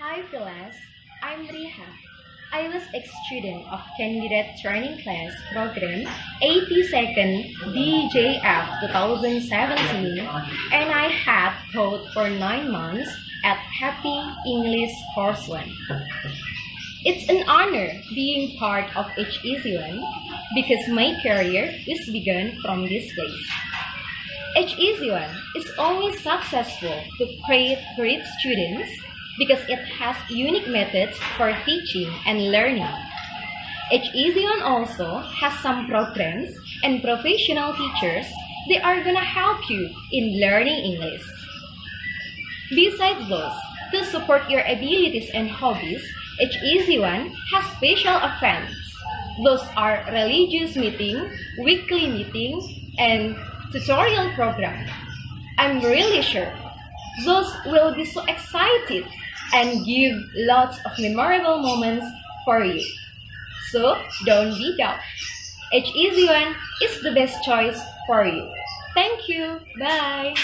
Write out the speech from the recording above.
Hi Phyllis, I'm Riha. I was a student of Candidate Training Class Program 82nd DJF 2017 and I had taught for 9 months at Happy English Course 1. It's an honor being part of HEC1 because my career is begun from this place. HEC1 is only successful to create great students because it has unique methods for teaching and learning. HEC1 also has some programs and professional teachers they are gonna help you in learning English. Besides those, to support your abilities and hobbies, HEC1 has special events. Those are religious meeting, weekly meeting, and tutorial program. I'm really sure those will be so excited and give lots of memorable moments for you. So don't be doubt. HEC1 is the best choice for you. Thank you. Bye.